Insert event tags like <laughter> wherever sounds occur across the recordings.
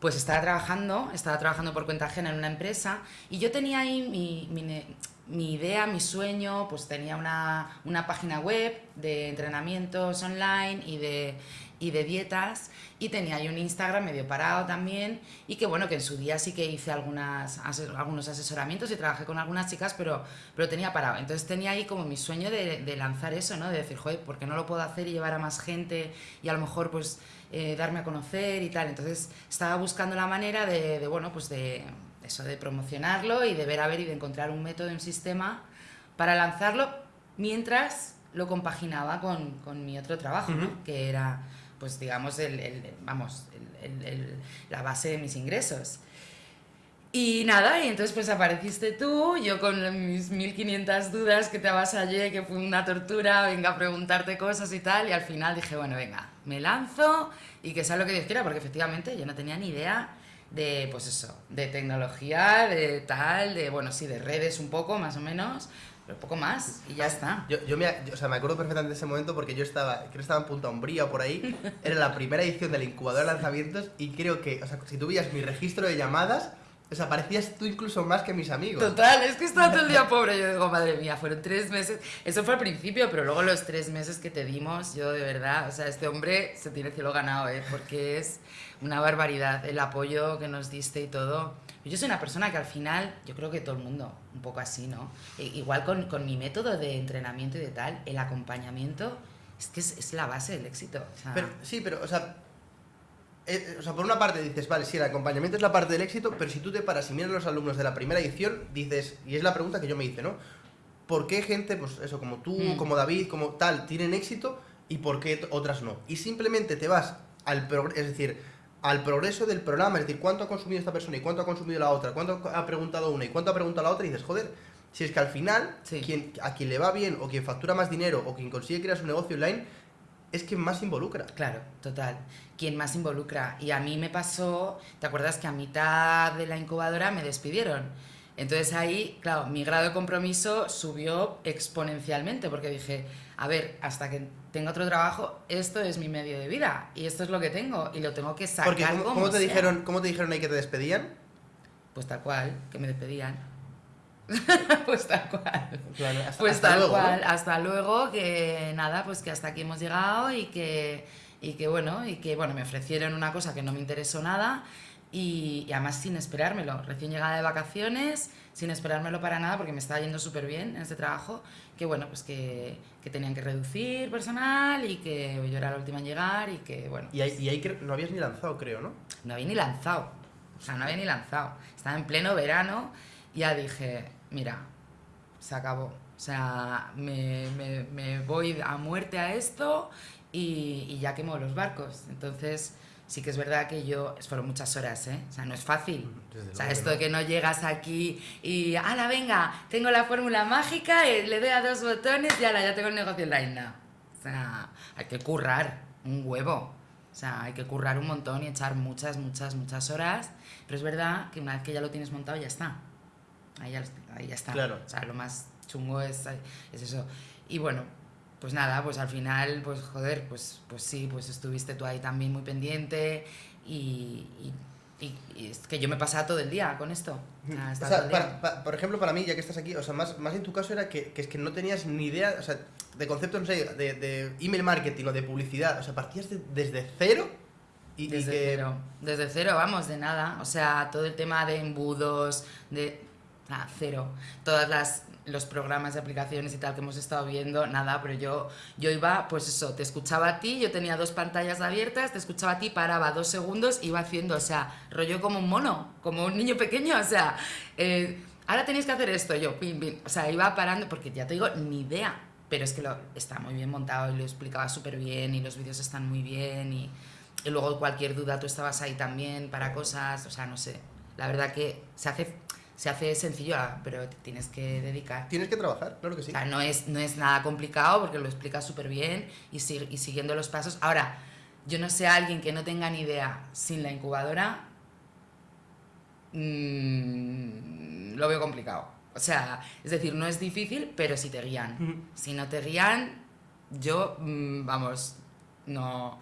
pues estaba trabajando, estaba trabajando por cuenta ajena en una empresa y yo tenía ahí mi, idea, mi sueño, pues tenía una, página web de entrenamientos online y de, y de dietas y tenía ahí un Instagram medio parado también y que bueno, que en su día sí que hice algunas, algunos asesoramientos y trabajé con algunas chicas, pero, pero tenía parado. Entonces tenía ahí como mi sueño de, de lanzar eso, ¿no? De decir, joder, ¿por qué no lo puedo hacer y llevar a más gente y a lo mejor pues eh, darme a conocer y tal. Entonces estaba buscando la manera de, bueno, pues de eso, de promocionarlo y de ver a ver y de encontrar un método, un sistema para lanzarlo mientras lo compaginaba con, con mi otro trabajo, que era, pues digamos, el, vamos, la base de mis ingresos. Y nada, y entonces pues apareciste tú, yo con mis 1500 dudas que te avasallé, que fue una tortura, venga a preguntarte cosas y tal, y al final dije, bueno, venga, me lanzo y que sea lo que Dios quiera, porque efectivamente yo no tenía ni idea de, pues eso, de tecnología, de tal, de, bueno, sí, de redes un poco, más o menos, pero poco más, y ya está. Yo, yo, me, o sea, me acuerdo perfectamente de ese momento porque yo estaba, creo que estaba en Punta Umbría o por ahí, <laughs> era la primera edición del incubador de lanzamientos y creo que, o sea, si tú veías mi registro de llamadas, o sea, parecías tú incluso más que mis amigos. Total, es que estaba todo el día <laughs> pobre. Yo digo, madre mía, fueron tres meses. Eso fue al principio, pero luego los tres meses que te dimos, yo de verdad, o sea, este hombre se tiene cielo ganado, ¿eh? Porque es una barbaridad el apoyo que nos diste y todo. Yo soy una persona que al final, yo creo que todo el mundo, un poco así, ¿no? E, igual con, con, mi método de entrenamiento y de tal, el acompañamiento es que es, es la base del éxito. pero, sí, pero, o sea, eh, o sea, por una parte dices, vale, sí, el acompañamiento es la parte del éxito, pero si tú te paras y miras a los alumnos de la primera edición, dices, y es la pregunta que yo me hice, ¿no? ¿Por qué gente, pues eso, como tú, mm. como David, como tal, tienen éxito y por qué otras no? Y simplemente te vas al es decir, al progreso del programa, es decir, cuánto ha consumido esta persona y cuánto ha consumido la otra, cuánto ha preguntado una y cuánto ha preguntado la otra, y dices, joder, si es que al final, quien, a quien le va bien, o quien factura más dinero, o quien consigue crear su negocio online, es quien más involucra. Claro, total. Quien más involucra. Y a mí me pasó, ¿te acuerdas que a mitad de la incubadora me despidieron? Entonces ahí, claro, mi grado de compromiso subió exponencialmente porque dije, a ver, hasta que tenga otro trabajo, esto es mi medio de vida y esto es lo que tengo y lo tengo que sacar. Porque ¿cómo, te, dijeron, ¿cómo te dijeron ahí que te despedían? Pues tal cual, que me despedían. <laughs> pues tal cual. hasta, pues tal luego, cual. Hasta luego, que nada, pues que hasta aquí hemos llegado y que, y que bueno, y que bueno, me ofrecieron una cosa que no me interesó nada y, además sin esperármelo. Recién llegada de vacaciones, sin esperármelo para nada, porque me estaba yendo súper bien en este trabajo, que bueno, pues que, que, tenían que reducir personal y que yo era la última en llegar y que bueno. Y ahí, y ahí no habías ni lanzado, creo, ¿no? No había ni lanzado. O sea, no había ni lanzado. Estaba en pleno verano y ya dije, mira, se acabó. O sea, me, me, voy a muerte a esto y, y, ya quemo los barcos. Entonces, sí que es verdad que yo, fueron muchas horas, ¿eh? O sea, no es fácil. o sea, esto de que no llegas aquí y, ala, venga, tengo la fórmula mágica, y le doy a dos botones y ala, ya tengo el negocio online. No. O sea, hay que currar un huevo. O sea, hay que currar un montón y echar muchas, muchas, muchas horas. Pero es verdad que una vez que ya lo tienes montado, ya está ahí ya, ahí ya está. Claro. O sea, lo más chungo es, es eso. Y bueno, pues nada, pues al final, pues joder, pues, pues sí, pues estuviste tú ahí también muy pendiente y, y, es que yo me pasaba todo el día con esto. O sea, por ejemplo, para mí, ya que estás aquí, o sea, más, más en tu caso era que, que, es que no tenías ni idea, o sea, de conceptos, no sé, de, de email marketing o de publicidad, o sea, partías desde cero y, desde cero, desde cero, vamos, de nada. O sea, todo el tema de embudos, de nada, cero. Todas las los programas de aplicaciones y tal que hemos estado viendo, nada, pero yo, yo iba, pues eso, te escuchaba a ti, yo tenía dos pantallas abiertas, te escuchaba a ti, paraba dos segundos, iba haciendo, o sea, rollo como un mono, como un niño pequeño, o sea, eh, ahora tenéis que hacer esto, yo, pim, pim, o sea, iba parando, porque ya te digo, ni idea, pero es que lo, está muy bien montado y lo explicaba súper bien y los vídeos están muy bien y, y luego cualquier duda tú estabas ahí también para cosas, o sea, no sé, la verdad que se hace se hace sencillo, ah, pero tienes que dedicar. Tienes que trabajar, claro que sí. O sea, no es, no es nada complicado porque lo explicas súper bien y, y siguiendo los pasos. Ahora, yo no sé a alguien que no tenga ni idea sin la incubadora, mmm, lo veo complicado. O sea, es decir, no es difícil, pero si te guían. Si no te guían, yo, mmm, vamos, no,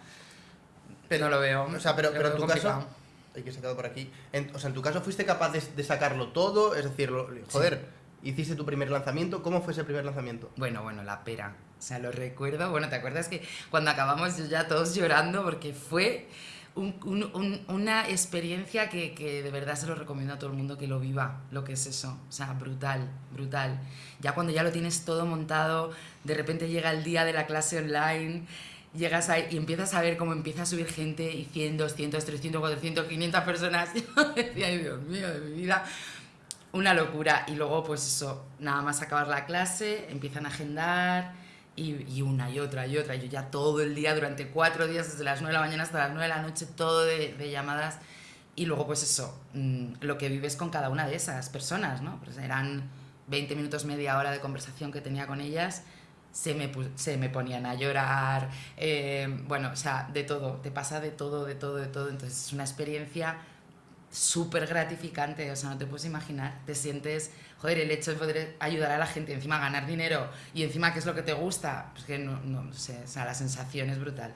pero, no lo veo. O sea, pero, pero en tu caso hay que sacarlo por aquí. En- o sea, en tu caso, ¿fuiste capaz de, de sacarlo todo? Es decir, lo- joder, hiciste tu primer lanzamiento. ¿Cómo fue ese primer lanzamiento? Bueno, bueno, la pera. O sea, lo recuerdo. Bueno, ¿te acuerdas que cuando acabamos yo ya todos llorando porque fue un- un- un- una experiencia que, que de verdad se lo recomiendo a todo el mundo que lo viva, lo que es eso. O sea, brutal, brutal. Ya cuando ya lo tienes todo montado, de repente llega el día de la clase online, llegas ahí y empiezas a ver cómo empieza a subir gente y 100, 200, 300, 400, 500 personas. <laughs> Yo decía, ay Dios mío, de mi vida. Una locura. Y luego, pues eso, nada más acabar la clase, empiezan a agendar y, y una y otra y otra. Yo ya todo el día, durante cuatro días, desde las 9 de la mañana hasta las 9 de la noche, todo de, de llamadas. Y luego, pues eso, mm, lo que vives con cada una de esas personas, ¿no? Pues eran 20 minutos, media hora de conversación que tenía con ellas. Se me, se me ponían a llorar, eh, bueno, o sea, de todo, te pasa de todo, de todo, de todo. Entonces es una experiencia súper gratificante, o sea, no te puedes imaginar. Te sientes, joder, el hecho de poder ayudar a la gente, encima ganar dinero y encima qué es lo que te gusta, pues que no, no sé, o sea, la sensación es brutal.